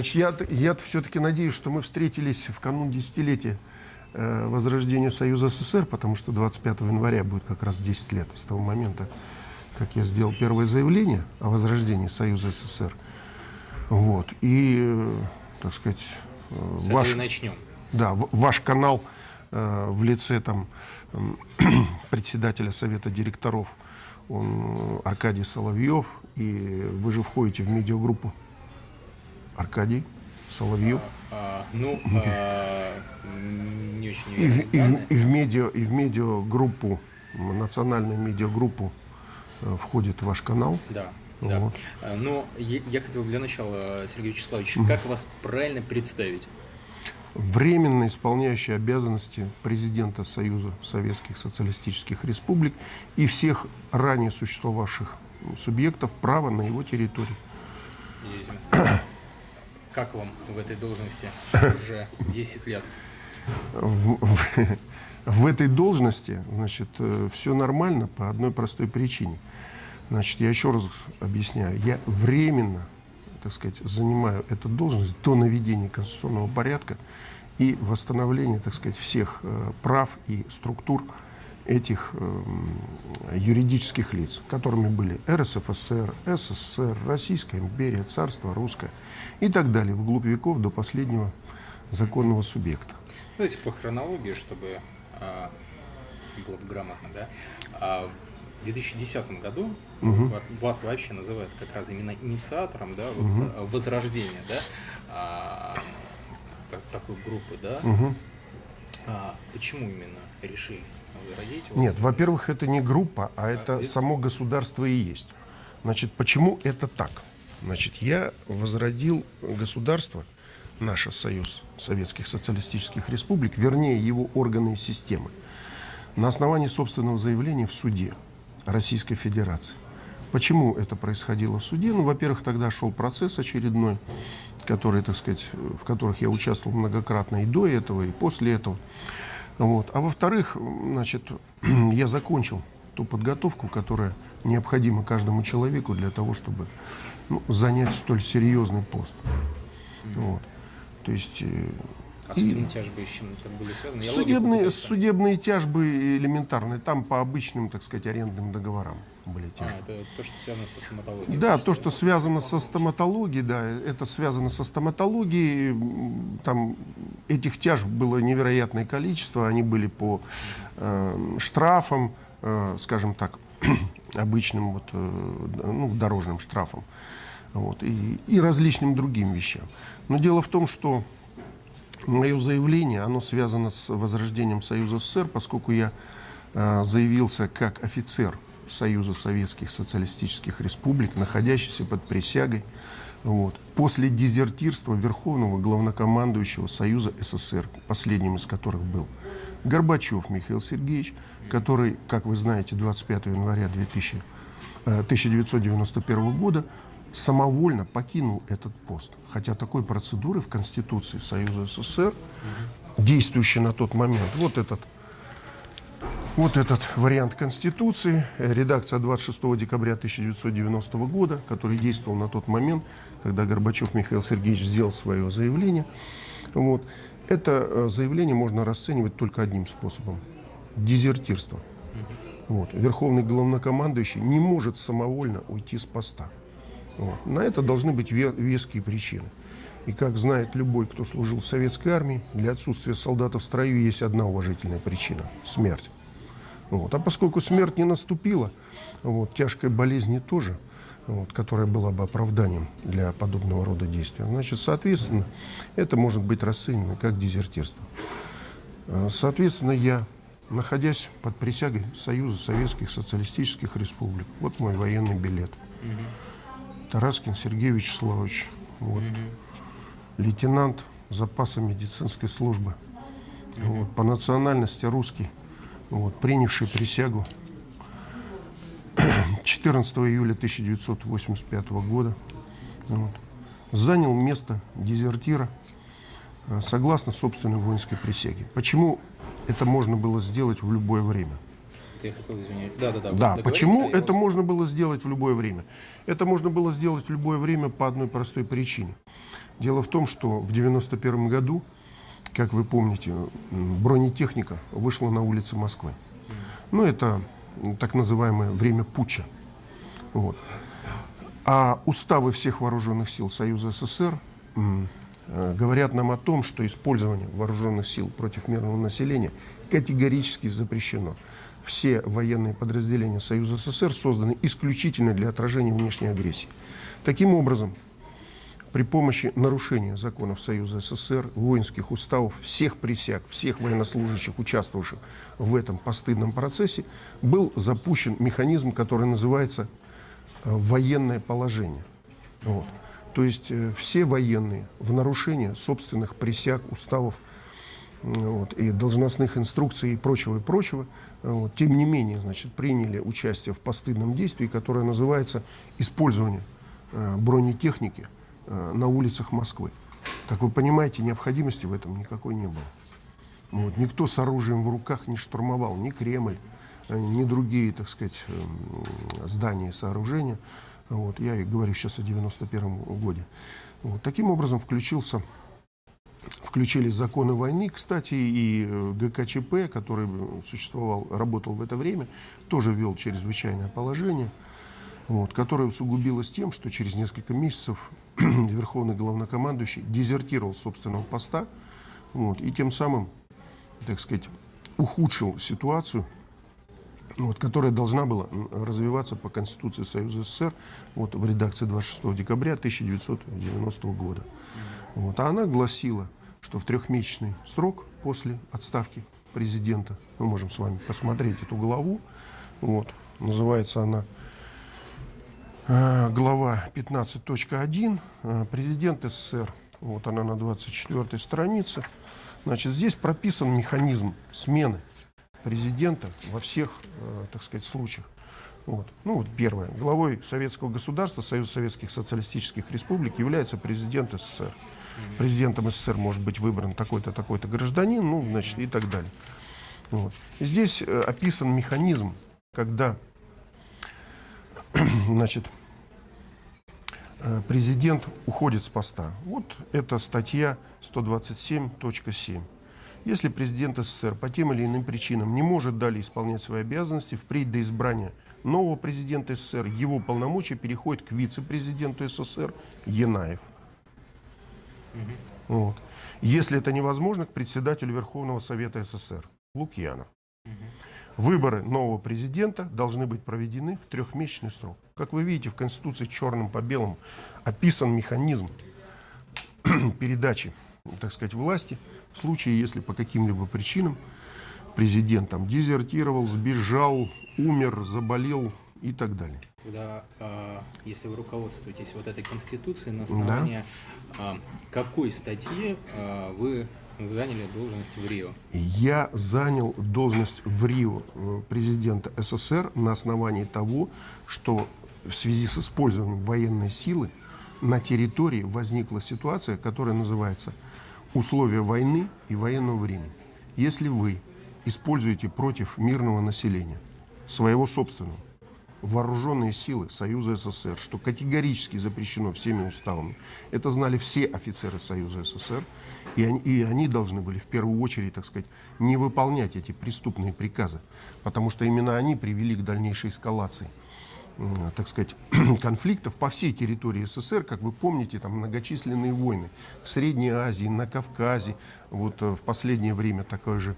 Значит, я, я все-таки надеюсь, что мы встретились в канун десятилетия э, возрождения Союза СССР, потому что 25 января будет как раз 10 лет с того момента, как я сделал первое заявление о возрождении Союза СССР. Вот. И, э, так сказать, э, С ваш, начнем. да, в- ваш канал э, в лице там, м, председателя Совета директоров, он э, Аркадий Соловьев, и вы же входите в медиагруппу Аркадий Соловьев. А, ну, а, не очень И в, и, в, и в медиа, и в медиагруппу, национальную медиагруппу э, входит ваш канал. Да. Да. Вот. А, Но я, я хотел для начала, Сергей Вячеславович, как вас правильно представить? Временно исполняющий обязанности президента Союза Советских Социалистических Республик и всех ранее существовавших субъектов права на его территории. Едем. Как вам в этой должности уже 10 лет? В, в- в этой должности, значит, все нормально по одной простой причине. Значит, я еще раз объясняю, я временно, так сказать, занимаю эту должность до наведения конституционного порядка и восстановления, так сказать, всех э, прав и структур этих эм, юридических лиц, которыми были РСФСР, СССР, Российская империя, Царство Русское и так далее, вглубь веков до последнего законного субъекта. Давайте по хронологии, чтобы а, было бы грамотно, да? А, в 2010 году ва- вас вообще называют как раз именно инициатором, да, вот за- возрождения, да, а, так- такой группы, да? А, почему именно решили возродить? Вот Нет, во-первых, это не группа, а это это- само государство и есть. Значит, почему это так? Значит, я возродил государство, наш Союз Советских Социалистических Республик, вернее, его органы и системы, на основании собственного заявления в суде Российской Федерации. Почему это происходило в суде? Ну, во-первых, тогда шел процесс очередной, который, так сказать, в которых я участвовал многократно и до этого, и после этого. Вот. А во-вторых, значит, я закончил ту подготовку, которая необходима каждому человеку для того, чтобы ну, занять столь серьезный пост. Вот. То есть э, А судебные тяжбы с чем-то были связаны? Я судебные, судебные тяжбы элементарные, там по обычным, так сказать, арендным договорам были А, тяжбы. это то, что связано со стоматологией. Да, то, что связано со стоматологией, да, это связано со стоматологией. Там этих тяжб было невероятное количество, они были по э, штрафам, э, скажем так, обычным вот, э, ну, дорожным штрафам, вот, и, и различным другим вещам. Но дело в том, что Мое заявление, оно связано с возрождением Союза СССР, поскольку я э, заявился как офицер Союза Советских Социалистических Республик, находящийся под присягой, вот, после дезертирства Верховного Главнокомандующего Союза СССР, последним из которых был Горбачев Михаил Сергеевич, который, как вы знаете, 25 января 2000, э, 1991 года самовольно покинул этот пост. Хотя такой процедуры в Конституции Союза СССР, действующей на тот момент, вот этот, вот этот вариант Конституции, э, редакция 26 декабря 1990 года, который действовал на тот момент, когда Горбачев Михаил Сергеевич сделал свое заявление. Вот. Это э, заявление можно расценивать только одним способом – дезертирство. Вот. Верховный главнокомандующий не может самовольно уйти с поста. Вот. На это должны быть ве- веские причины. И как знает любой, кто служил в советской армии, для отсутствия солдата в строю есть одна уважительная причина – смерть. Вот. А поскольку смерть не наступила, вот, тяжкой болезни тоже, вот, которая была бы оправданием для подобного рода действия, значит, соответственно, это может быть расценено как дезертирство. Э, Соответственно, я, находясь под присягой Союза Советских Социалистических Республик, вот мой военный билет, Тараскин Сергей Вячеславович, вот, лейтенант запаса медицинской службы, вот, по национальности русский, вот, принявший присягу 14 июля 1985 года, вот, занял место дезертира э, согласно собственной воинской присяге. Почему это можно было сделать в любое время? Я хотел извинить. Да, да, да. Да, почему это можно было сделать в любое время? Это можно было сделать в любое время по одной простой причине. Дело в том, что в 91 году, как вы помните, бронетехника вышла на улицы Москвы. Ну, это так называемое время путча. Вот. А уставы всех вооруженных сил Союза СССР э, говорят нам о том, что использование вооруженных сил против мирного населения категорически запрещено. Все военные подразделения Союза СССР созданы исключительно для отражения внешней агрессии. Таким образом, при помощи нарушения законов Союза СССР, воинских уставов, всех присяг, всех военнослужащих, участвовавших в этом постыдном процессе, был запущен механизм, который называется э, военное положение. Вот. То есть э, все военные в нарушение собственных присяг, уставов вот, и должностных инструкций и прочего, и прочего, вот, тем не менее, значит, приняли участие в постыдном действии, которое называется использование э, бронетехники Э, на улицах Москвы. Как вы понимаете, необходимости в этом никакой не было. Вот. Никто с оружием в руках не штурмовал, ни Кремль, э, ни другие, так сказать, э, здания и сооружения. Вот. Я говорю сейчас о 91 годе. Вот. Таким образом включился, включились законы войны. Кстати, и ГКЧП, который существовал, работал в это время, тоже ввел чрезвычайное положение – вот, которая усугубилась тем, что через несколько месяцев верховный главнокомандующий дезертировал собственного поста вот, и тем самым, так сказать, ухудшил ситуацию, вот, которая должна была развиваться по Конституции Союза СССР вот, в редакции 26 декабря 1990 года. Вот, а она гласила, что в трехмесячный срок после отставки президента, мы можем с вами посмотреть эту главу, вот, называется она Э, глава 15.1, э, президент СССР, вот она на 24 странице. Значит, здесь прописан механизм смены президента во всех, э, так сказать, случаях. Вот. Ну вот первое. Главой советского государства, Союза Советских Социалистических Республик является президент СССР. Президентом СССР может быть выбран такой-то, такой-то гражданин, ну, значит, и так далее. Вот. здесь описан механизм, когда значит, э, президент уходит с поста. Вот это статья 127.7. Если президент СССР по тем или иным причинам не может далее исполнять свои обязанности, впредь до избрания нового президента СССР, его полномочия переходят к вице-президенту СССР Янаев. Угу. Вот. Если это невозможно, к председателю Верховного Совета СССР Лукьянов. Выборы нового президента должны быть проведены в трехмесячный срок. Как вы видите, в Конституции черным по белому описан механизм передачи, так сказать, власти в случае, если по каким-либо причинам президент там дезертировал, сбежал, умер, заболел и так далее. Когда, а, если вы руководствуетесь вот этой конституцией, на основании да. какой статьи а, вы заняли должность в Рио? Я занял должность в Рио э, президента СССР на основании того, что в связи с использованием военной силы на территории возникла ситуация, которая называется условия войны и военного времени. Если вы используете против мирного населения своего собственного вооруженные силы Союза СССР, что категорически запрещено всеми уставами. Это знали все офицеры Союза СССР, и они, и они должны были в первую очередь, так сказать, не выполнять эти преступные приказы, потому что именно они привели к дальнейшей эскалации так сказать, конфликтов по всей территории СССР, как вы помните, там многочисленные войны в Средней Азии, на Кавказе, вот э, в последнее время такой же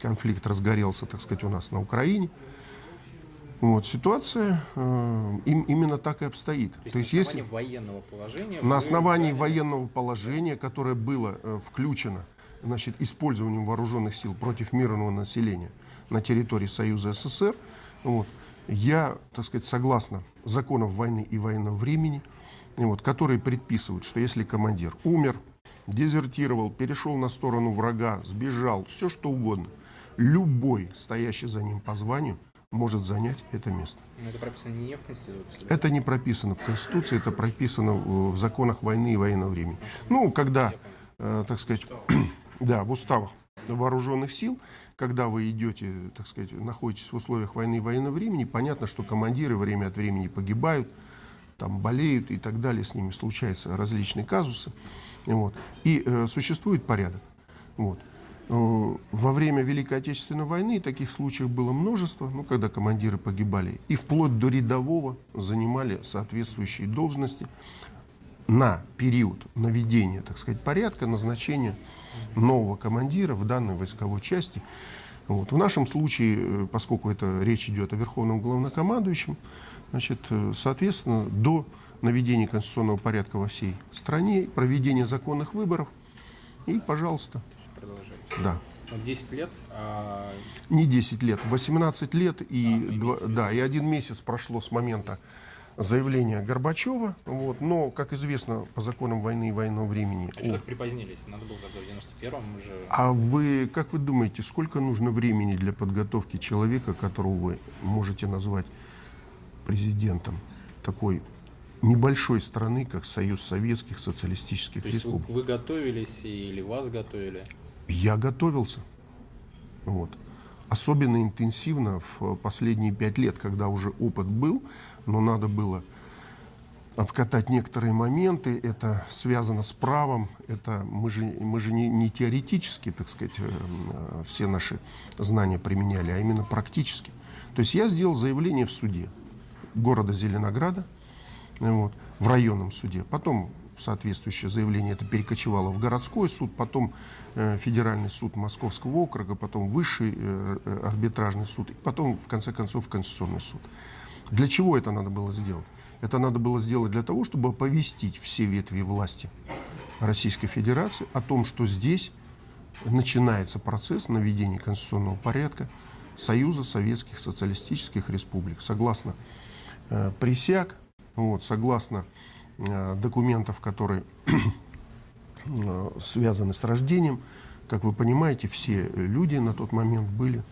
конфликт разгорелся, так сказать, у нас на Украине. Вот, ситуация э, им, именно так и обстоит. То есть, То есть на основании если, военного положения... На основании заняли... военного положения, которое было э, включено значит, использованием вооруженных сил против мирного населения на территории Союза СССР, вот, я, так сказать, согласно законов войны и военного времени, вот, которые предписывают, что если командир умер, дезертировал, перешел на сторону врага, сбежал, все что угодно, любой, стоящий за ним по званию, может занять это место. Но это прописано не в Конституции? Это не прописано в Конституции, это прописано в законах войны и военного времени. Ну, когда, э, так сказать, да, в уставах вооруженных сил, когда вы идете, так сказать, находитесь в условиях войны и военного времени, понятно, что командиры время от времени погибают, там болеют и так далее, с ними случаются различные казусы. Вот. И э, существует порядок. Вот. Э, Во время Великой Отечественной войны таких случаев было множество, ну, когда командиры погибали, и вплоть до рядового занимали соответствующие должности на период наведения, так сказать, порядка, назначения нового командира в данной войсковой части. Вот. В нашем случае, э, поскольку это речь идет о верховном главнокомандующем, значит, э, соответственно, до наведения конституционного порядка во всей стране, проведения законных выборов, и, пожалуйста. Да. Вот 10 лет, а, Не 10 лет, 18 лет и, А, два- имеется в виду. да, и один месяц прошло с момента заявления Горбачева. Вот, но, как известно, по законам войны и военного времени... а что так припозднились? Надо было тогда в 91-м уже... А вы, как вы думаете, сколько нужно времени для подготовки человека, которого вы можете назвать президентом такой небольшой страны, как Союз Советских Социалистических То есть вы, Республик? вы готовились или вас готовили? Я готовился. Вот. Особенно интенсивно в последние пять лет, когда уже опыт был, но надо было обкатать некоторые моменты. Это связано с правом. Это мы же, мы же не, не теоретически, так сказать, э, э, все наши знания применяли, а именно практически. То есть я сделал заявление в суде города Зеленограда, вот, в районном суде. Потом соответствующее заявление это перекочевало в городской суд, потом э, федеральный суд Московского округа, потом высший э, э, арбитражный суд, и потом, в конце концов, Конституционный суд. Для чего это надо было сделать? Это надо было сделать для того, чтобы оповестить все ветви власти Российской Федерации о том, что здесь начинается процесс наведения конституционного порядка Союза Советских Социалистических Республик. Согласно э, присяг, вот, согласно документов, которые э, связаны с рождением, как вы понимаете, все люди на тот момент были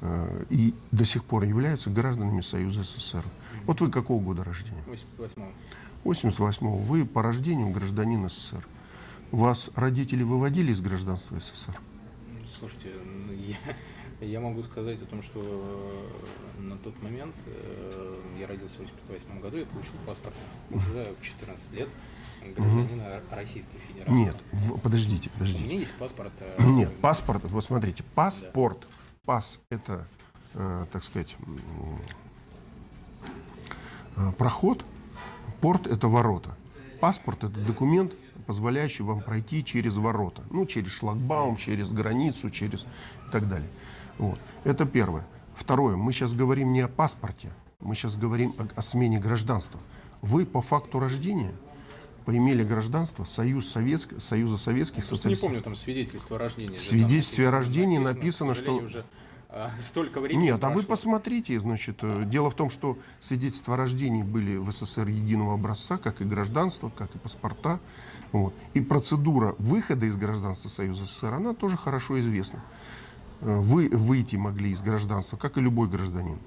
э, и до сих пор являются гражданами Союза СССР. Вот вы какого года рождения? 88-м. 88-го. Вы по рождению гражданин СССР. Вас родители выводили из гражданства СССР? Слушайте, ну, я, я могу сказать о том, что э, на тот момент э, я родился в 88 году и получил паспорт уже в 14 лет гражданина Российской Федерации. Нет, в- подождите, У подождите. меня есть паспорт. э, Нет, паспорт, вот смотрите, паспорт, пас это, э, так сказать, э, проход, порт это ворота. Паспорт это документ, позволяющий вам пройти через ворота, ну, через шлагбаум, через границу, через и так далее. Вот. Это первое. Второе, мы сейчас говорим не о паспорте, мы сейчас говорим о, о смене гражданства. Вы по факту рождения поимели гражданство Союз Советск, Союза Советских Просто не Социалистических помню там свидетельство о рождении. В свидетельстве о рождении написано, что- уже а, столько времени Нет, а вы прошло. посмотрите, значит, э, дело в том, что свидетельства о рождении были в СССР единого образца, как и гражданство, как и паспорта. Вот. И процедура выхода из гражданства Союза СССР, она тоже хорошо известна. Э, Вы выйти могли из гражданства, как и любой гражданин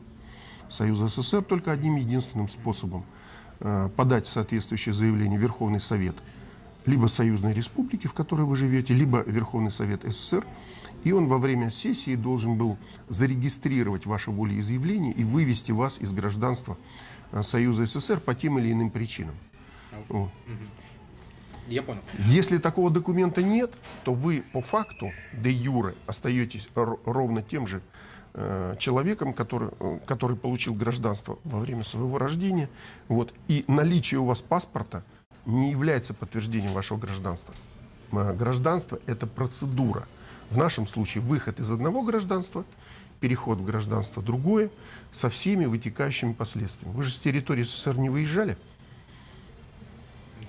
Союза СССР, только одним единственным способом э, подать соответствующее заявление в Верховный Совет либо Союзной Республики, в которой вы живете, либо Верховный Совет СССР, и он во время сессии должен был зарегистрировать ваше волеизъявление и вывести вас из гражданства э, Союза СССР по тем или иным причинам. Вот. Я понял. Если такого документа нет, то вы по факту де юре остаетесь ровно тем же э, человеком, который, э, который получил гражданство во время своего рождения. Вот. И наличие у вас паспорта не является подтверждением вашего гражданства. Э, Гражданство – это процедура. В нашем случае выход из одного гражданства, переход в гражданство другое, со всеми вытекающими последствиями. Вы же с территории СССР не выезжали?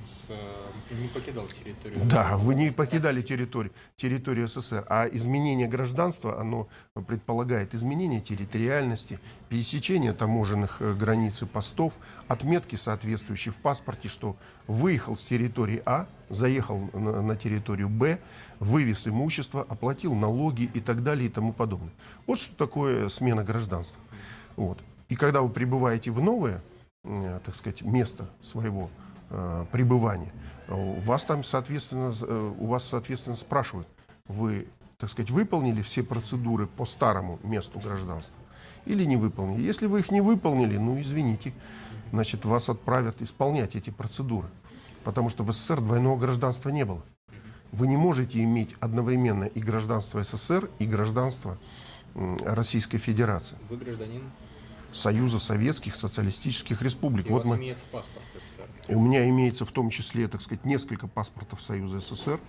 С, э, не покидал территорию. Да, вы не покидали территорию, территорию СССР, а изменение гражданства, оно предполагает изменение территориальности, пересечение таможенных э, границ и постов, отметки соответствующие в паспорте, что выехал с территории А, заехал на, на территорию Б, вывез имущество, оплатил налоги и так далее и тому подобное. Вот что такое смена гражданства. Вот. И когда вы прибываете в новое, э, так сказать, место своего э, пребывания, вас там, соответственно, э, у вас, соответственно, спрашивают, вы, так сказать, выполнили все процедуры по старому месту гражданства или не выполнили. Если вы их не выполнили, ну, извините, значит, вас отправят исполнять эти процедуры. Потому что в СССР двойного гражданства не было. Вы не можете иметь одновременно и гражданство СССР, и гражданство Российской Федерации, Вы гражданин, Союза Советских Социалистических Республик. и у Вот вас мы, имеется паспорт СССР. и у меня имеется в том числе, так сказать, несколько паспортов Союза СССР,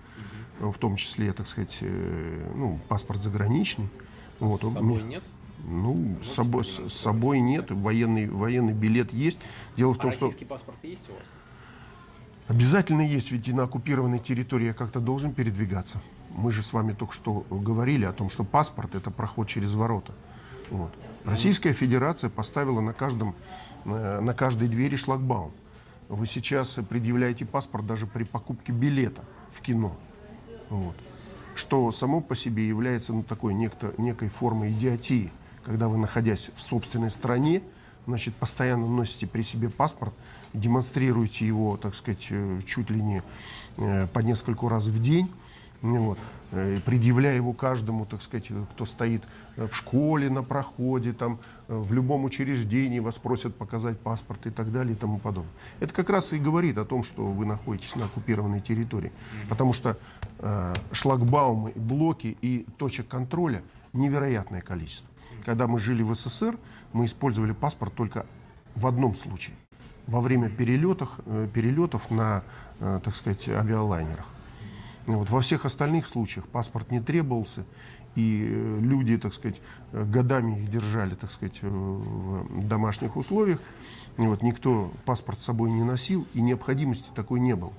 в том числе, так сказать, э, ну, паспорт заграничный. Вот, С у собой нет? Ну, с собой, с собой нет, военный, военный билет есть. Дело в А том, что российский паспорт есть у вас? обязательно есть, ведь и на оккупированной территории я как-то должен передвигаться. Мы же с вами только что говорили о том, что паспорт – это проход через ворота. Вот. Российская Федерация поставила на, каждом, э, на каждой двери шлагбаум. Вы сейчас предъявляете паспорт даже при покупке билета в кино. Вот. Что само по себе является ну, такой некто, некой формой идиотии, когда вы, находясь в собственной стране, значит, постоянно носите при себе паспорт, демонстрируете его, так сказать, э, чуть ли не э, по нескольку раз в день, вот, э, предъявляя его каждому, так сказать, э, кто стоит э, в школе, на проходе, там, в любом учреждении, вас просят показать паспорт и так далее и тому подобное. Это как раз и говорит о том, что вы находитесь на оккупированной территории, потому что э, шлагбаумы, блоки и точек контроля невероятное количество. Когда мы жили в СССР, мы использовали паспорт только в одном случае. Во время перелетов, перелетов на, так сказать, авиалайнерах. Вот. Во всех остальных случаях паспорт не требовался, и э, люди, так сказать, э, годами их держали, так сказать, э, в домашних условиях. Вот. Никто паспорт с собой не носил, и необходимости такой не было.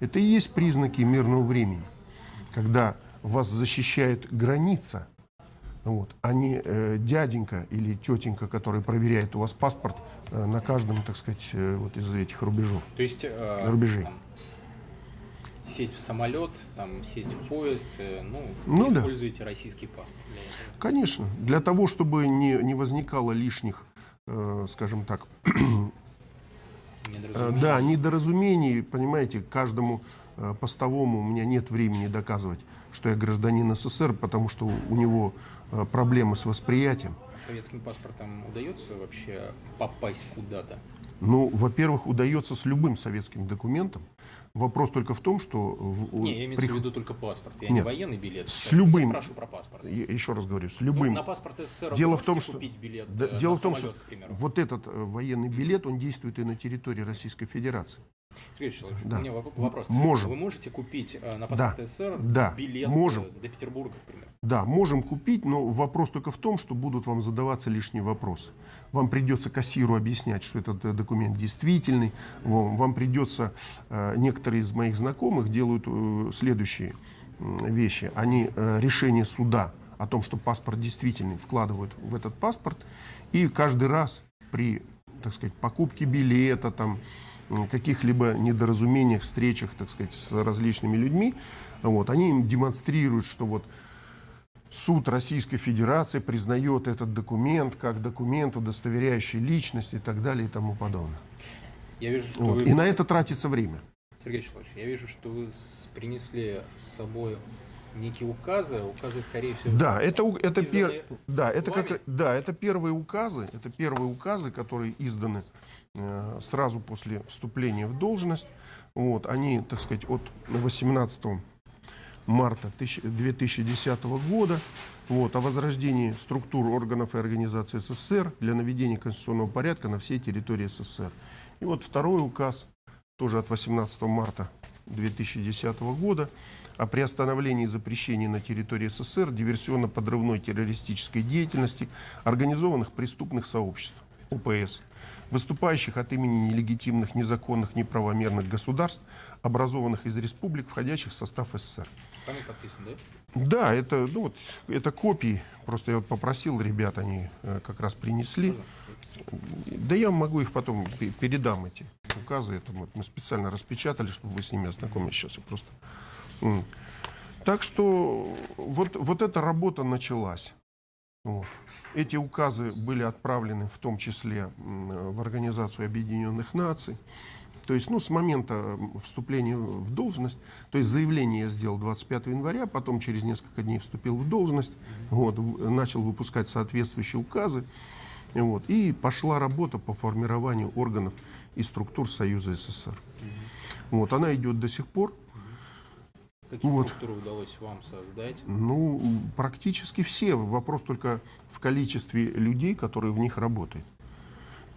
Это и есть признаки мирного времени, когда вас защищает граница, вот, а не э, дяденька или тетенька, который проверяет у вас паспорт э, на каждом, так сказать, э, вот из этих рубежов. То есть э, Рубежей. Сесть в самолет, там, сесть в поезд, э, ну, Ну вы да. российский паспорт для этого. Конечно, для того, чтобы не, не возникало лишних, э, скажем так, э, Недоразумение. да, недоразумений, понимаете, каждому э, постовому у меня нет времени доказывать, что я гражданин СССР, потому что у него э, проблемы с восприятием. С советским паспортом удается вообще попасть куда-то? Ну, во-первых, удается с любым советским документом. Вопрос только в том, что... в- Не, я имею при- в виду только паспорт. Я Нет. не военный билет. С я любым- спрашиваю про паспорт. Я еще раз говорю, с Ну, любым... на паспорт СССР Дело в том, что билет Да, э, дело в том, самолет, что вот этот э, военный билет, он действует и на территории Российской Федерации. Сергей Вячеславович, Да. у меня воп- вопрос. Можем. Вы можете купить э, на Да. паспорт СССР Да. билет Можем. до Петербурга, к примеру? Да, можем купить, но вопрос только в том, что будут вам задаваться лишние вопросы. Вам придется кассиру объяснять, что этот э, документ действительный. Вам, вам придется, э, некоторые из моих знакомых делают следующие вещи. Они решение суда о том, что паспорт действительный, вкладывают в этот паспорт. И каждый раз при, так сказать, покупке билета, там, каких-либо недоразумениях, встречах, так сказать, с различными людьми, вот, они им демонстрируют, что вот Суд Российской Федерации признает этот документ как документ, удостоверяющий личность и так далее и тому подобное. Я вижу, что Вот. вы... И на это тратится время. Сергей Вячеславович, я вижу, что вы принесли с собой некие указы. Указы, скорее всего, Да, это, это, пер- да, это, как, да, это первые указы, это первые указы, которые изданы сразу после вступления в должность. Вот, они, так сказать, от 18 марта тысяч- 2010 года вот, о возрождении структур органов и организаций СССР для наведения конституционного порядка на всей территории СССР. И вот второй указ, тоже от 18 марта 2010 года, о приостановлении и запрещении на территории СССР диверсионно-подрывной террористической деятельности организованных преступных сообществ, ОПС, выступающих от имени нелегитимных, незаконных, неправомерных государств, образованных из республик, входящих в состав СССР. вами подписан, да? Да, это, ну, вот, это копии. Просто я вот попросил ребят, они э, как раз принесли. Да я могу их потом пе- передам, эти указы. Это мы, мы специально распечатали, чтобы вы с ними ознакомились. Сейчас я просто... Так что вот, вот эта работа началась. Вот. Эти указы были отправлены в том числе в Организацию Объединенных Наций. То есть, ну, с момента вступления в должность, то есть заявление я сделал 25 января, потом через несколько дней вступил в должность, вот, начал выпускать соответствующие указы. Вот. И пошла работа по формированию органов и структур Союза СССР. Вот. Она идет до сих пор. Какие Вот. структуры удалось вам создать? Ну, практически все. Вопрос только в количестве людей, которые в них работают.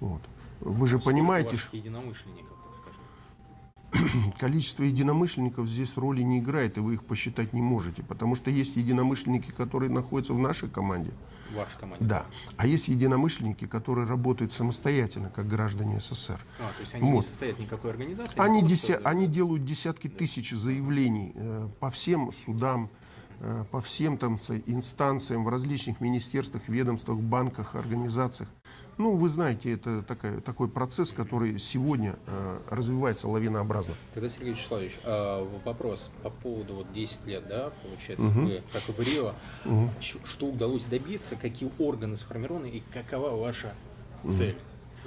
Вот. Вы же Сколько понимаете, ваших единомышленников, так скажем? количество единомышленников здесь роли не играет, и вы их посчитать не можете. Потому что есть единомышленники, которые находятся в нашей команде. В вашей команде? Да. А есть единомышленники, которые работают самостоятельно, как граждане СССР. А, то есть они не Вот. состоят в никакой организации? Они, просто- деся- они делают десятки тысяч заявлений э, по всем судам, по всем там инстанциям в различных министерствах, ведомствах, банках, организациях. Ну, вы знаете, это такая, такой процесс, который сегодня э, развивается лавинообразно. Тогда, Сергей Вячеславович, в- вопрос по поводу вот 10 лет, да, получается, вы, как и в Рио, ч- что удалось добиться, какие органы сформированы и какова ваша цель,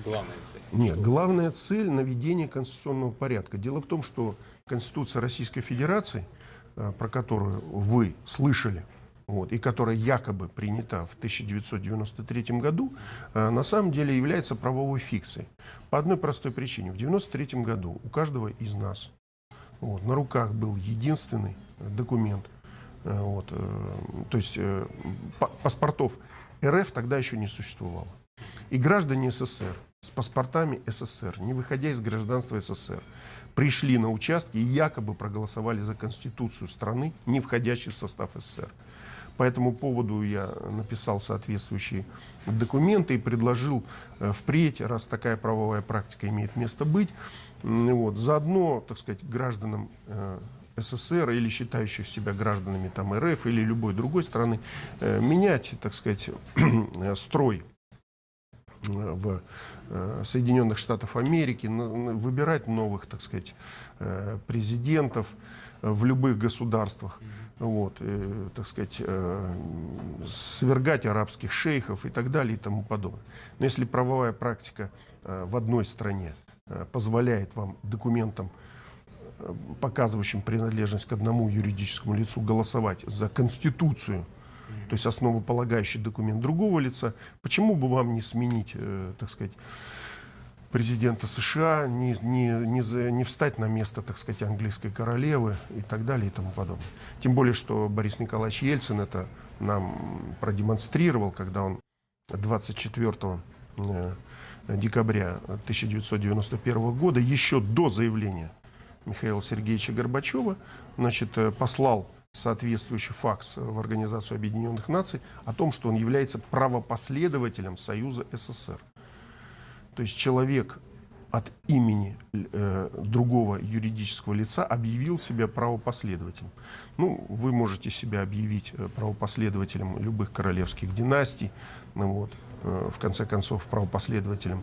главная цель? Нет, Что- главная цель – наведение конституционного порядка. Дело в том, что Конституция Российской Федерации, э, про которую вы слышали, вот, и которая якобы принята в 1993 году, э, на самом деле является правовой фикцией. По одной простой причине. В 1993 году у каждого из нас вот, на руках был единственный э, документ. Э, Вот, э, то есть э, па- паспортов РФ тогда еще не существовало. И граждане СССР с паспортами СССР, не выходя из гражданства СССР, пришли на участки и якобы проголосовали за конституцию страны, не входящей в состав СССР. По этому поводу я написал соответствующие документы и предложил э, впредь, раз такая правовая практика имеет место быть, вот, заодно, так сказать, гражданам э, СССР или считающих себя гражданами там, РФ или любой другой страны э, менять, так сказать, строй в Соединенных Штатах Америки, выбирать новых, так сказать, э, президентов э, в любых государствах, вот, э, так сказать, э, свергать арабских шейхов и так далее и тому подобное. Но если правовая практика э, в одной стране э, позволяет вам документам э, показывающим принадлежность к одному юридическому лицу, голосовать за Конституцию, то есть основополагающий документ другого лица, почему бы вам не сменить, э, так сказать, президента США, не, не, не, за- не встать на место, так сказать, английской королевы и так далее и тому подобное. Тем более, что Борис Николаевич Ельцин это нам продемонстрировал, когда он 24 э, декабря 1991 года, еще до заявления Михаила Сергеевича Горбачева, значит, э, послал соответствующий факс в Организацию Объединенных Наций о том, что он является правопоследователем Союза СССР. То есть человек от имени э, другого юридического лица объявил себя правопоследователем. Ну, вы можете себя объявить э, правопоследователем любых королевских династий, ну, вот, э, в конце концов, правопоследователем,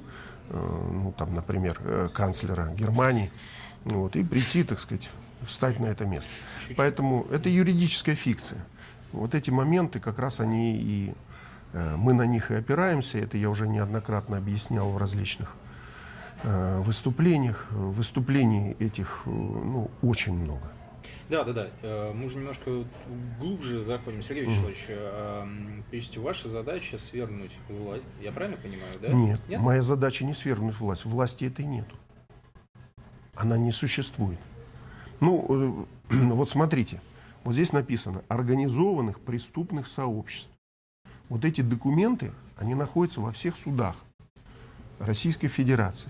э, ну, там, например, э, канцлера Германии, вот, и прийти, так сказать, встать на это место. Поэтому это юридическая фикция. Вот эти моменты как раз они и э, мы на них и опираемся. Это я уже неоднократно объяснял в различных э, выступлениях. Выступлений этих э, ну, очень много. Да, да, да. Мы уже немножко глубже заходим. Сергей Вячеславович, м, то есть ваша задача свергнуть власть. Я правильно понимаю, да? Нет, моя задача не свергнуть власть. Власти этой нету. Она не существует. Ну, э, вот смотрите, вот здесь написано организованных преступных сообществ. Вот эти документы, они находятся во всех судах Российской Федерации.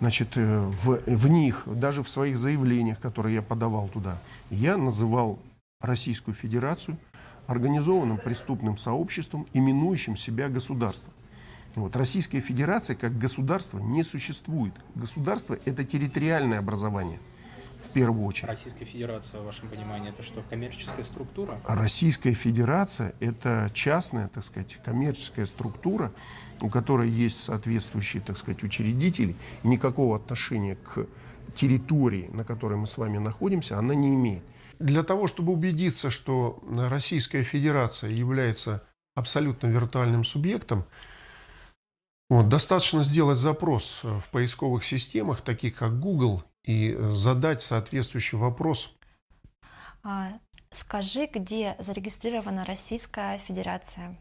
Значит, э, в, в них, даже в своих заявлениях, которые я подавал туда, я называл Российскую Федерацию организованным преступным сообществом, именующим себя государством. Вот. Российская Федерация как государство не существует. Государство – это территориальное образование, в первую очередь. Российская Федерация, в вашем понимании, это что, коммерческая структура? Российская Федерация – это частная, так сказать, коммерческая структура, у которой есть соответствующие, так сказать, учредители, и никакого отношения к территории, на которой мы с вами находимся, она не имеет. Для того, чтобы убедиться, что Российская Федерация является абсолютно виртуальным субъектом, вот, достаточно сделать запрос в поисковых системах, таких как Google, и задать соответствующий вопрос А, Скажи, где зарегистрирована Российская Федерация?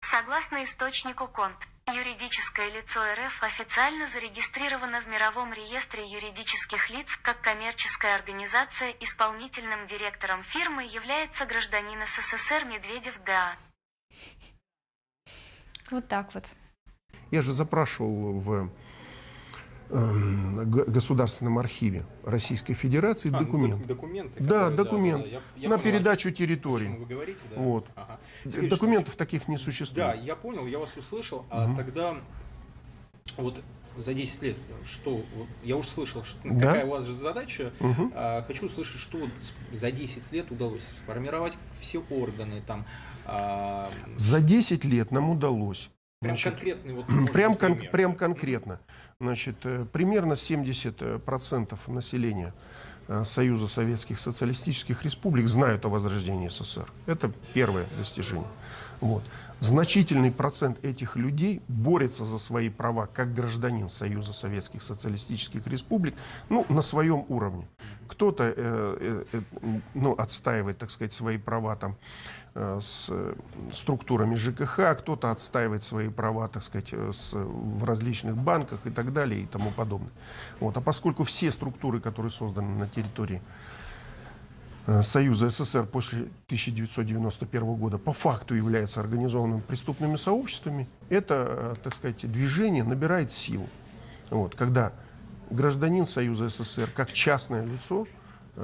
Согласно источнику КОНТ, юридическое лицо РФ официально зарегистрировано в Мировом реестре юридических лиц как коммерческая организация. Исполнительным директором фирмы является гражданин СССР Медведев Да. Вот так вот. Я же запрашивал в Государственном архиве Российской Федерации А, ну, документ. док- документы. Да, которые, документ я- я на понял, передачу территории. вы говорите, да? Вот. Ага. Документов таких не Да, существует. я понял, я вас услышал, а тогда вот за 10 лет, что, вот я уже слышал, что, Да. какая у вас же задача, А, хочу услышать, что вот за 10 лет удалось сформировать все органы, там, а, За 10 лет нам удалось. прям значит, конкретный вот, Прям, кон- пример. прям конкретно. Значит, э, примерно 70% населения э, Союза Советских Социалистических Республик знают о возрождении СССР. Это первое достижение. Вот. Значительный процент этих людей борется за свои права как гражданин Союза Советских Социалистических Республик ну, на своем уровне. Кто-то э, э, э, ну, отстаивает, так сказать, свои права там, э, с э, структурами ЖКХ, кто-то отстаивает свои права, так сказать, э, с, в различных банках и так далее и тому подобное. Вот. А поскольку все структуры, которые созданы на территории э, Союза СССР после 1991 года по факту являются организованными преступными сообществами, это, э, так сказать, движение набирает силу. Вот, когда гражданин Союза СССР как частное лицо э,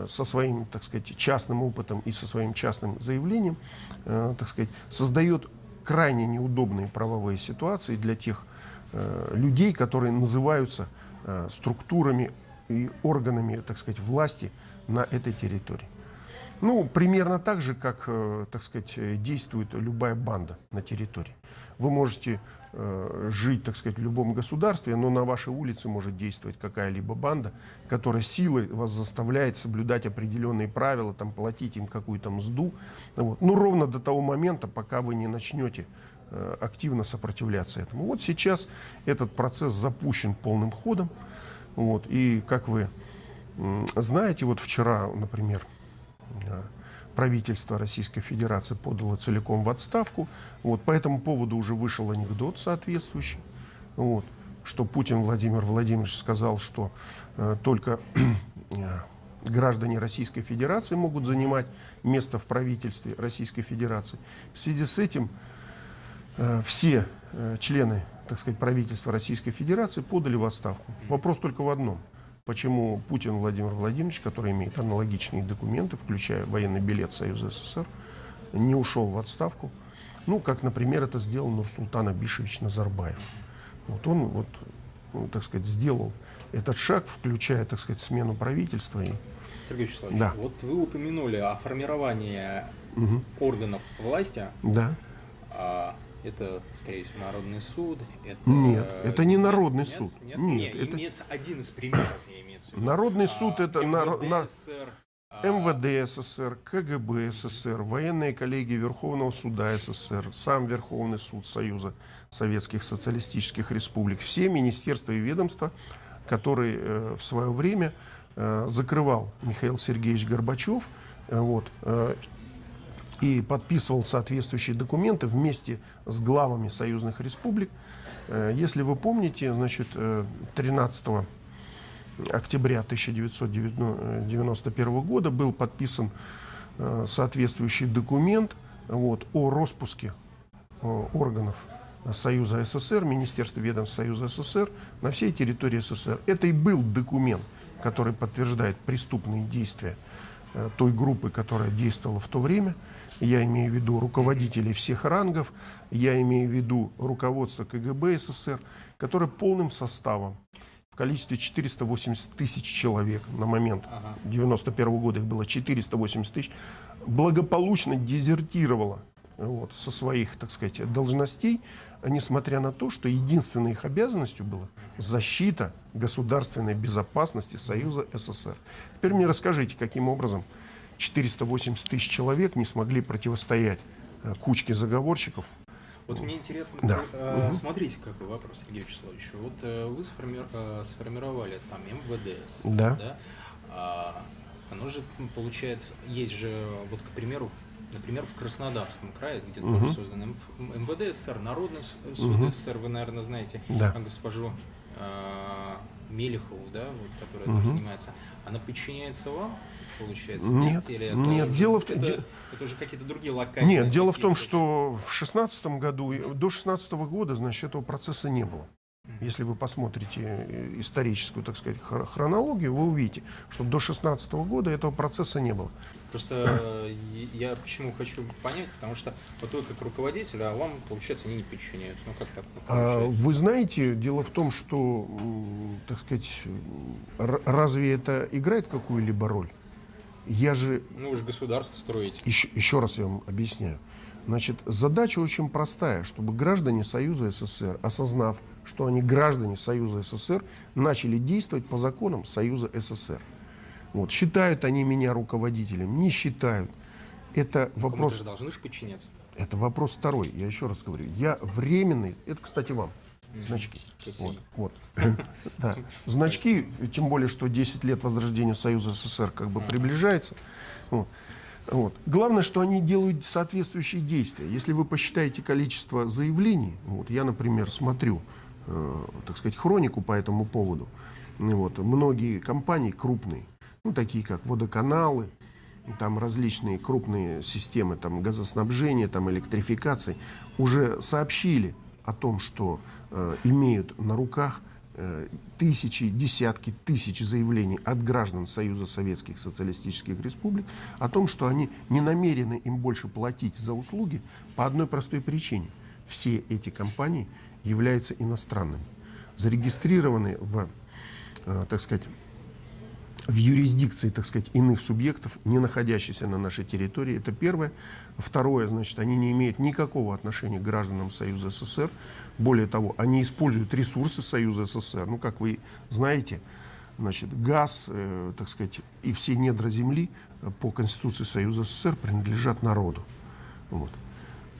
со своим, так сказать, частным опытом и со своим частным заявлением, э, так сказать, создает крайне неудобные правовые ситуации для тех э, людей, которые называются э, структурами и органами, так сказать, власти на этой территории. Ну, примерно так же, как, э, так сказать, э, действует любая банда на территории. Вы можете э, жить, так сказать, в любом государстве, но на вашей улице может действовать какая-либо банда, которая силой вас заставляет соблюдать определенные правила, там, платить им какую-то мзду. Вот. Ну, ровно до того момента, пока вы не начнете активно сопротивляться этому. Вот сейчас этот процесс запущен полным ходом. Вот. И, как вы знаете, вот вчера, например, правительство Российской Федерации подало целиком в отставку. Вот, по этому поводу уже вышел анекдот соответствующий, вот, что Путин Владимир Владимирович сказал, что э, только э, граждане Российской Федерации могут занимать место в правительстве Российской Федерации. В связи с этим э, все э, члены, так сказать, правительства Российской Федерации подали в отставку. Вопрос только в одном. Почему Путин Владимир Владимирович, который имеет аналогичные документы, включая военный билет Союза СССР, не ушел в отставку? Ну, как, например, это сделал Нурсултан Абишевич Назарбаев. Вот он, вот, ну, так сказать, сделал этот шаг, включая, так сказать, смену правительства. И, Сергей Вячеславович, Да. вот вы упомянули о формировании органов власти. да. А, это, скорее всего, Народный суд. Это, Нет, это не Народный нет, суд. Нет, Нет, нет, это- имеется один из примеров, я в виду. Народный суд это МВД на- СССР, а, МВД СССР, КГБ СССР, военные коллегии Верховного суда СССР, сам Верховный суд Союза Советских Социалистических Республик, все министерства и ведомства, которые э, в свое время э, закрывал Михаил Сергеевич Горбачев, э, вот, и подписывал соответствующие документы вместе с главами союзных республик. Э, Если вы помните, значит, э, 13 октября 1991 года был подписан э, соответствующий документ вот, о распуске э, органов Союза СССР, Министерства ведомств Союза СССР на всей территории СССР. Это и был документ, который подтверждает преступные действия э, той группы, которая действовала в то время. Я имею в виду руководителей всех рангов, я имею в виду руководство КГБ СССР, которое полным составом в количестве 480 тысяч человек на момент 91 года, их было 480 тысяч, благополучно дезертировало вот, со своих, так сказать, должностей, несмотря на то, что единственной их обязанностью была защита государственной безопасности Союза СССР. Теперь мне расскажите, каким образом 480 тысяч человек не смогли противостоять э, кучке заговорщиков. Вот мне интересно, Да. э, смотрите, какой вопрос, Сергей Вячеславович. Вот э, вы сформи- э, сформировали там МВДС, Да. А, оно же, получается, есть же, вот, к примеру, например, в Краснодарском крае, где тоже создан МВД СССР, Народный с- суд СССР, вы, наверное, знаете Да. а госпожу а, Мелехову, да, вот, которая там занимается, она подчиняется вам, получается? Нет, Или это нет, уже- дело в том- это, де- это уже какие-то другие локальные... Нет, дело в том, что в шестнадцатом году, и до шестнадцатого года, значит, этого процесса не было. Если вы посмотрите э, историческую, так сказать, хр- хронологию, вы увидите, что до шестнадцатого года этого процесса не было. Просто э, я почему хочу понять, потому что вот вы как руководитель, а вам, получается, они не подчиняются. Ну как так А, получается? Вы знаете, дело в том, что, так сказать, разве это играет какую-либо роль? Я же Ну вы же государство строите. еще, еще раз я вам объясняю. Значит, задача очень простая, чтобы граждане Союза СССР, осознав, что они граждане Союза СССР, начали действовать по законам Союза СССР. Вот. Считают они меня руководителем, не считают. Это вопрос, же должны же подчиняться. это вопрос второй. Я еще раз говорю. Я временный, это, кстати, вам, значки. Спасибо. Вот, вот. Да. Значки, тем более, что 10 лет возрождения Союза СССР как бы приближается. Вот. Вот. Главное, что они делают соответствующие действия. Если вы посчитаете количество заявлений, вот я, например, смотрю, э, так сказать, хронику по этому поводу, ну вот, многие компании крупные, ну, такие как водоканалы, там различные крупные системы там, газоснабжения, там, электрификации, уже сообщили о том, что э, имеют на руках тысячи, десятки тысяч заявлений от граждан Союза Советских Социалистических Республик о том, что они не намерены им больше платить за услуги по одной простой причине. Все эти компании являются иностранными, зарегистрированы в, э, так сказать, в юрисдикции, так сказать, иных субъектов, не находящихся на нашей территории. Это первое. Второе, значит, они не имеют никакого отношения к гражданам Союза СССР. Более того, они используют ресурсы Союза СССР. Ну, как вы знаете, значит, газ, э, так сказать, и все недра земли э, по Конституции Союза СССР принадлежат народу. Вот.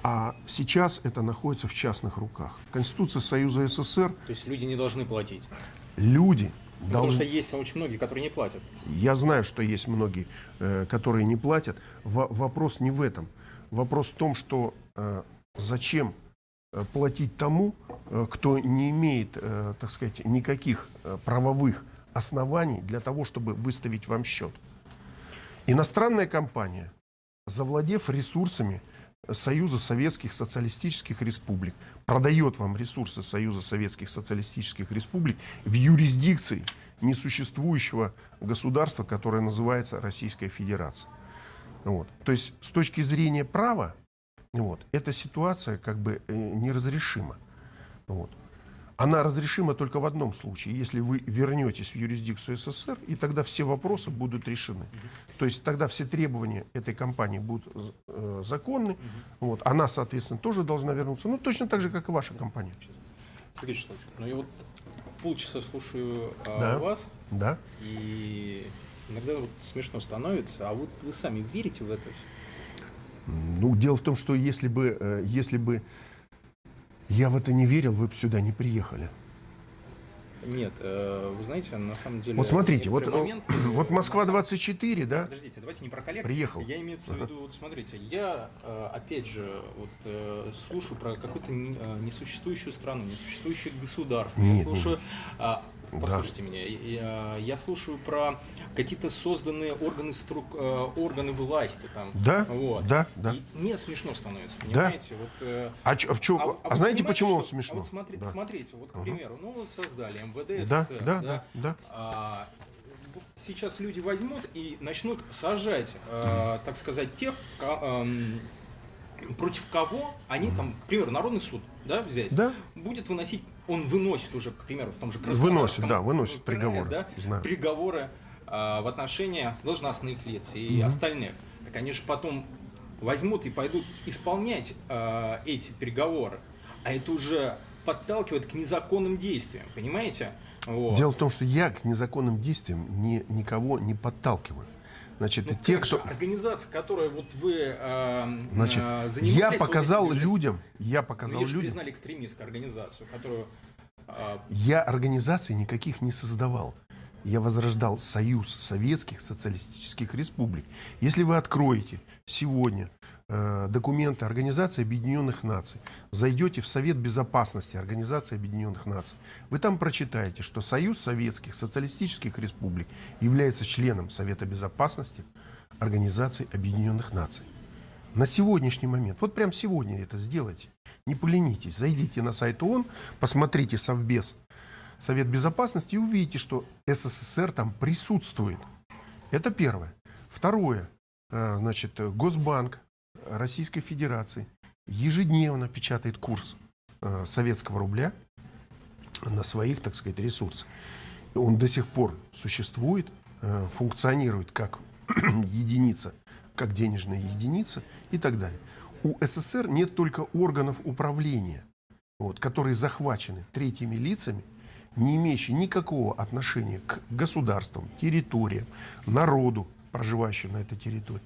А сейчас это находится в частных руках. Конституция Союза СССР, То есть люди не должны платить. люди Потому что есть очень многие, которые не платят. Я знаю, что есть многие, э, которые не платят. Во- вопрос не в этом. Вопрос в том, что э, зачем э, платить тому, кто не имеет, так сказать, никаких правовых оснований для того, чтобы выставить вам счет. Иностранная компания, завладев ресурсами Союза Советских Социалистических Республик, продает вам ресурсы Союза Советских Социалистических Республик в юрисдикции несуществующего государства, которое называется Российская Федерация. Вот. То есть с точки зрения права вот, эта ситуация как бы э, неразрешима. Вот. Она разрешима только в одном случае, если вы вернетесь в юрисдикцию СССР, и тогда все вопросы будут решены. То есть тогда все требования этой компании будут э, законны, вот, она, соответственно, тоже должна вернуться, ну, точно так же, как и ваша компания. Сергей Вячеславович, ну я вот полчаса слушаю а, Да. вас, Да? и иногда вот смешно становится, а вот вы сами верите в это все? Ну, дело в том, что если бы, э, если бы я в это не верил, вы бы сюда не приехали. Нет, э, вы знаете, на самом деле... Вот смотрите, вот, э, вот на Москва-24, да? Подождите, давайте не про коллег. Приехал. Я имеется в виду, вот смотрите, я э, опять же вот слушаю про какую-то не- несуществующую страну, несуществующее государство. я Нет, слушаю, а, послушайте меня, я, я слушаю про какие-то созданные органы струк, э, органы власти там. Да, вот. да, да. И мне смешно становится, понимаете? Вот, э, А, чё- а чё- а вы знаете, понимаете, почему он что- смешно? А вот смотри- Да. смотрите, вот, к примеру, ну создали МВД Да, СССР, да, да, да. а, сейчас люди возьмут и начнут сажать, э, так сказать, тех, эм, против кого они там, к примеру, Народный суд, да, взять, Да. будет выносить, он выносит уже, к примеру, в том же Выносит, Краснодарском да, выносит крае, приговоры, да, знаю. приговоры э, в отношении должностных лиц и остальных. Так они же потом возьмут и пойдут исполнять э, эти переговоры. А это уже подталкивает к незаконным действиям, понимаете? Вот. Дело в том, что я к незаконным действиям ни, никого не подталкиваю. Значит, Ну, те, как кто... организация, которая вот вы э, Значит, э, я вот показал же- людям, я Ну, показал же людям, признали экстремистской организацию, которую э, я организаций никаких не создавал. Я возрождал Союз Советских Социалистических Республик. Если вы откроете сегодня документы Организации Объединенных Наций, зайдете в Совет Безопасности Организации Объединенных Наций, вы там прочитаете, что Союз Советских Социалистических Республик является членом Совета Безопасности Организации Объединенных Наций. На сегодняшний момент, вот прям сегодня это сделайте, не поленитесь, зайдите на сайт ООН, посмотрите Совбез, Совет Безопасности и увидите, что СССР там присутствует. Это первое. Второе, э, значит, э, Госбанк Российской Федерации ежедневно печатает курс э, советского рубля на своих, так сказать, ресурсах. Он до сих пор существует, э, функционирует как единица, как денежная единица и так далее. У СССР нет только органов управления, вот, которые захвачены третьими лицами, не имеющие никакого отношения к государствам, территориям, народу, проживающему на этой территории.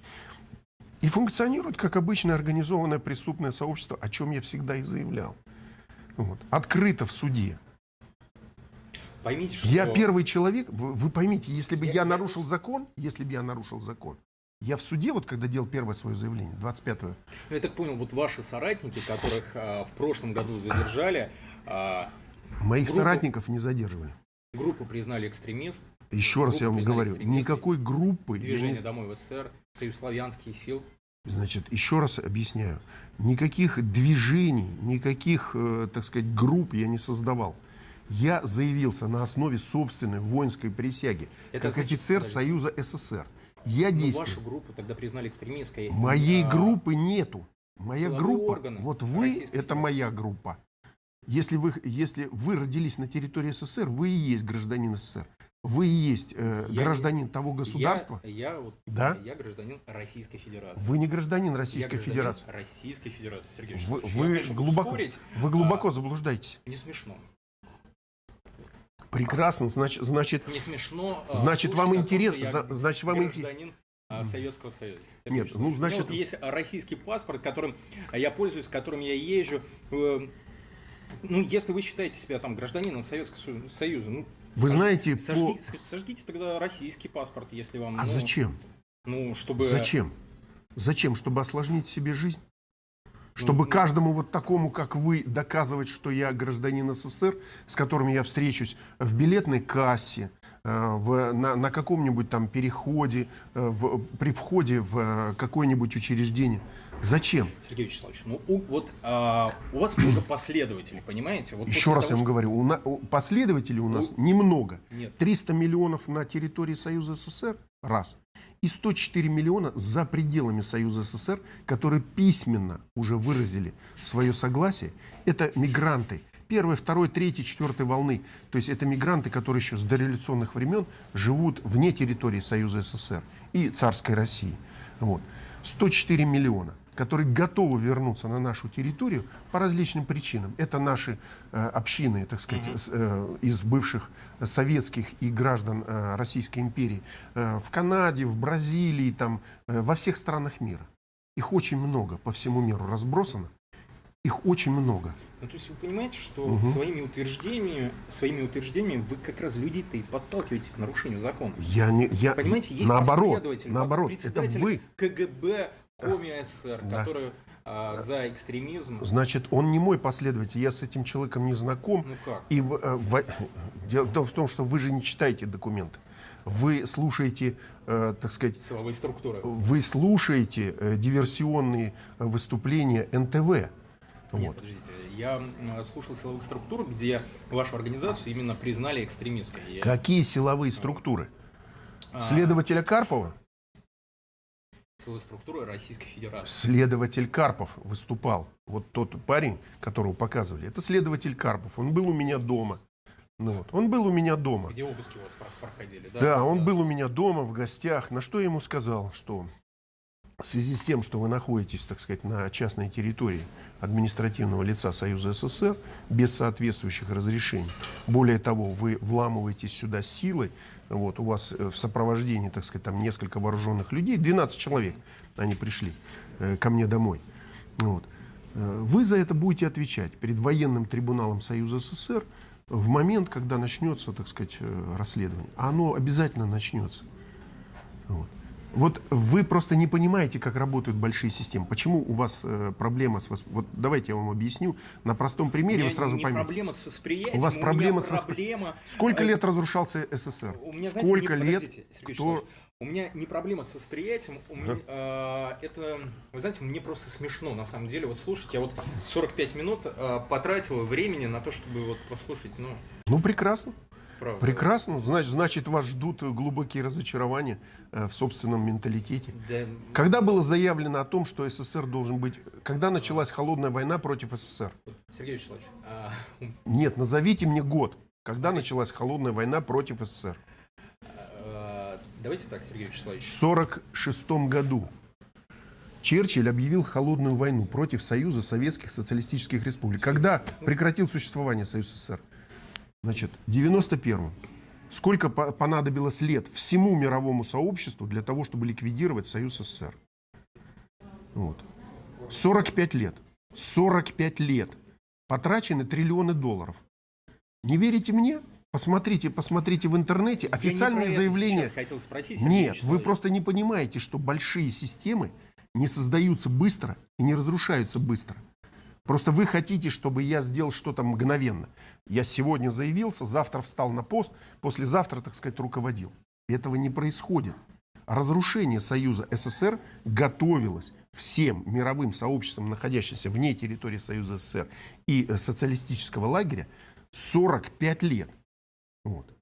И функционирует как обычное организованное преступное сообщество, о чем я всегда и заявлял. Вот. Открыто в суде. Поймите, что... Я первый человек, вы, вы поймите, если бы Я- я, нарушил закон, если бы я нарушил закон, я в суде, вот когда делал первое свое заявление, 25-го, Ну, Я так понял, вот ваши соратники, которых а, в прошлом году задержали, а, моих Группу- соратников не задерживали. группу признали экстремист, Еще раз я вам говорю, никакой группы, движение не- «Домой в СССР», Союз славянских сил. значит, еще раз объясняю, никаких движений, никаких, э, так сказать, групп я не создавал. Я заявился на основе собственной воинской присяги, Это как значит, офицер подожди. Союза СССр. Я Ну, действую. вашу группу тогда признали экстремистской. Моей А, группы нету. Моя группа, органы вот вы, это Федерации. моя группа. Если вы, если вы родились на территории СССР, вы и есть гражданин СССР. Вы и есть э, Я- гражданин того государства. Я, я, вот, Да? я гражданин Российской Федерации. Вы не гражданин Я Российской гражданин Федерации. Российской Федерации, Сергей Вы, вы Я, конечно, глубоко, спорить. вы глубоко А, заблуждаетесь. не смешно. Прекрасно, значит, значит, Не смешно. Значит, слушать вам о том, интерес- что я за- значит, вам инте- гражданин а, Советского Союза. Нет, ну, у меня значит- вот есть российский паспорт, которым я пользуюсь, которым я езжу. Э, Ну, если вы считаете себя там гражданином Советского Сою- Союза, ну, Вы сож- знаете, по- сожгите, сожгите тогда российский паспорт, если вам. а ну, зачем? Ну, чтобы. Зачем? Зачем? Чтобы осложнить себе жизнь? Чтобы ну- каждому вот такому, как вы, доказывать, что я гражданин СССР, с которым я встречусь в билетной кассе, в, на, на каком-нибудь там переходе, э, в- при входе в э, какое-нибудь учреждение. Зачем? Сергей Вячеславович, ну у, вот а, у вас много последователей, понимаете? Вот Еще раз я того, вам что- говорю, у на- у последователей у нас немного. Нет. 300 миллионов на территории Союза СССР, раз. И 104 миллиона за пределами Союза СССР, которые письменно уже выразили свое согласие. Это мигранты первой, второй, третьей, четвертой волны. То есть это мигранты, которые еще с дореволюционных времен живут вне территории Союза СССР и царской России. Вот. 104 миллиона которые готовы вернуться на нашу территорию по различным причинам. Это наши э, общины, так сказать, э, из бывших советских и граждан э, Российской империи э, в Канаде, в Бразилии, там, э, во всех странах мира. Их очень много по всему миру разбросано. Их очень много. Ну, то есть вы понимаете, что своими утверждениями, своими утверждениями вы как раз людей-то и подталкиваете к нарушению закона. Я не, я, Понимаете, есть наоборот, наоборот, это вы. КГБ Коми СССР, Да. который а, за экстремизм. Значит, он не мой последователь, я с этим человеком не знаком. Ну как? И в- э, в- дело, в том, что вы же не читаете документы. Вы слушаете, э, так сказать, Силовые структуры. вы слушаете э, диверсионные выступления НТВ. Нет, Вот. подождите, я слушал силовых структур, где вашу организацию именно признали экстремистской. Я- Какие силовые структуры? а, Следователя Карпова? Силовые структуры Российской Федерации. Следователь Карпов выступал. Вот тот парень, которого показывали, это следователь Карпов. Он был у меня дома. Ну вот. Он был у меня дома. Где обыски у вас про- проходили, да? Да, он был у меня дома в гостях. На что я ему сказал, что в связи с тем, что вы находитесь, так сказать, на частной территории административного лица Союза СССР без соответствующих разрешений, более того, вы вламываетесь сюда силой, вот, у вас э, в сопровождении, так сказать, там несколько вооруженных людей, 12 человек, они пришли э, ко мне домой. Вот. Э, Вы за это будете отвечать перед военным трибуналом Союза СССР в момент, когда начнется, так сказать, э, расследование. А оно обязательно начнется. Вот. Вот вы просто не понимаете, как работают большие системы. Почему у вас э, проблема с... восп- Вот давайте я вам объясню. На простом примере У вы сразу не поймете. проблема с восприятием, У вас меня проблема с воспри- проблема... Сколько э, лет разрушался СССР? У меня, знаете, Сколько не- лет? подождите, Сергей кто... Вячеславович, У меня не проблема с восприятием, у меня, э, это, вы знаете, мне просто смешно, на самом деле, вот слушать, я вот 45 минут э, потратил времени на то, чтобы вот послушать, ну, Ну, прекрасно. Правда. Прекрасно. Значит, значит, вас ждут глубокие разочарования э, в собственном менталитете. Да, Когда было заявлено о том, что СССР должен быть... Когда началась холодная война против СССР? Сергей Вячеславович, а, Нет, назовите мне год. Когда началась холодная война против СССР? э, давайте так, Сергей Вячеславович, В 1946 году Черчилль объявил холодную войну против Союза Советских Социалистических Республик. Когда прекратил существование Союз СССр? Значит, в 91-м. Сколько по- понадобилось лет всему мировому сообществу для того, чтобы ликвидировать Союз СССр? Вот. 45 лет. 45 лет. Потрачены триллионы долларов. Не верите мне? Посмотрите, посмотрите в интернете Я не официальные про это заявления. хотел спросить, Нет, вы просто не понимаете, что большие системы не создаются быстро и не разрушаются быстро. Просто вы хотите, чтобы я сделал что-то мгновенно. Я сегодня заявился, завтра встал на пост, послезавтра, так сказать, руководил. Этого не происходит. Разрушение Союза СССР готовилось всем мировым сообществам, находящимся вне территории Союза СССР и э, социалистического лагеря, 45 лет. Вот.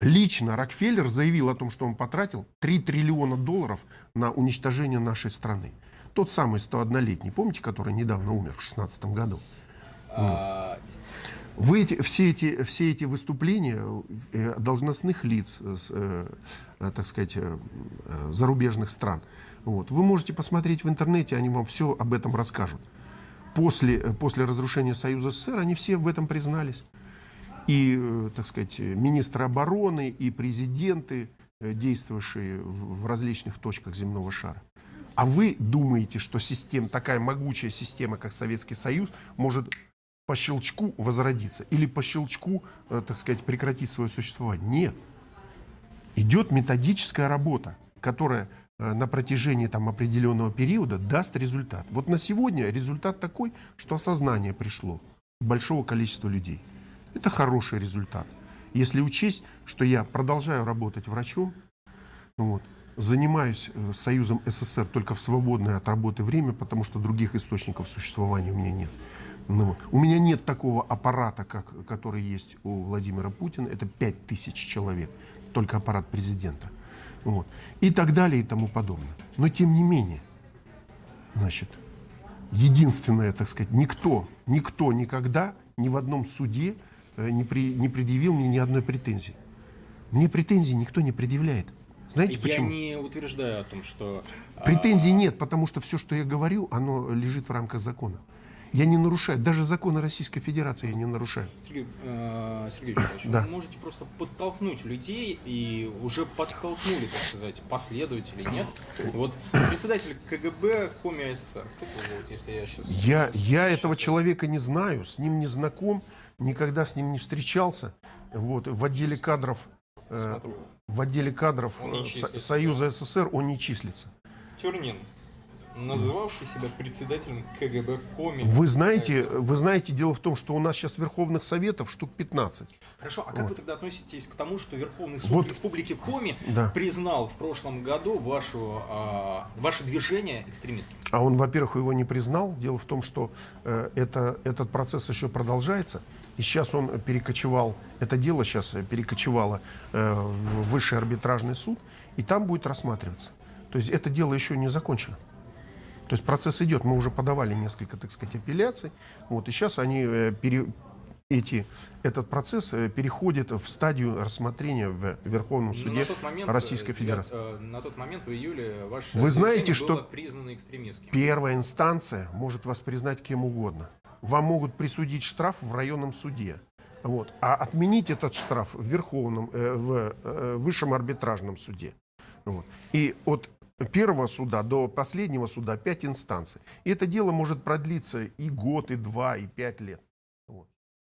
Лично Рокфеллер заявил о том, что он потратил 3 триллиона долларов на уничтожение нашей страны. Тот самый 101-летний, помните, который недавно умер в 16 году? а, Вы эти, все, эти, все эти выступления э, должностных лиц, э, э, так сказать, зарубежных стран, вот, вы можете посмотреть в интернете, они вам все об этом расскажут. После, после разрушения Союза СССР они все в этом признались. И, так сказать, министры обороны, и президенты, действовавшие в различных точках земного шара. А вы думаете, что система, такая могучая система, как Советский Союз, может по щелчку возродиться или по щелчку, э, так сказать, прекратить свое существование? Нет. Идет методическая работа, которая э, на протяжении там, определенного периода даст результат. Вот на сегодня результат такой, что осознание пришло большого количества людей. Это хороший результат. Если учесть, что я продолжаю работать врачом, вот, занимаюсь э, Союзом СССР только в свободное от работы время, потому что других источников существования у меня нет. Ну. У меня нет такого аппарата, как, который есть у Владимира Путина. Это 5000 человек, только аппарат президента. Вот. И так далее и тому подобное. Но тем не менее, значит, единственное, так сказать, никто, никто никогда ни в одном суде э, не, при- не предъявил мне ни одной претензии. Мне претензий никто не предъявляет. Знаете я почему? не утверждаю о том, что... а, Претензий нет, потому что все, что я говорю, оно лежит в рамках закона. Я не нарушаю, даже законы Российской Федерации я не нарушаю. Сергей, э, Сергей Вячеславович, Да. вы можете просто подтолкнуть людей и уже подтолкнули, так сказать, последователей, нет? Вот председатель КГБ Коми СССР. Вот, если я сейчас... Я, я этого человека не знаю, с ним не знаком, никогда с ним не встречался. Вот, в отделе кадров, э, Смотрю. В отделе кадров э, Союза СССР он не числится. Тюрнин, называвший себя председателем КГБ Коми. Вы знаете, вы знаете, дело в том, что у нас сейчас Верховных Советов штук 15. Хорошо, а как вы тогда относитесь к тому, что Верховный суд Вот. Республики Коми Да. признал в прошлом году вашу, а, ваше движение экстремистским? А он, во-первых, его не признал. Дело в том, что э, это, этот процесс еще продолжается. И сейчас он перекочевал, это дело сейчас перекочевало э, в высший арбитражный суд, и там будет рассматриваться. То есть это дело еще не закончено. То есть процесс идет. Мы уже подавали несколько, так сказать, апелляций. Вот, и сейчас они э, пере- эти, этот процесс э, переходит в стадию рассмотрения в Верховном Но суде момент, Российской э, Федерации. э, на тот момент в июле ваше Вы знаете, что- было признано экстремистским. Первая инстанция может вас признать кем угодно. Вам могут присудить штраф в районном суде. Вот. А отменить этот штраф в Верховном, в Высшем арбитражном суде. Вот. И от первого суда до последнего суда пять инстанций. И это дело может продлиться и год, и два, и пять лет.